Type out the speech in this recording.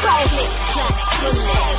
Click, me.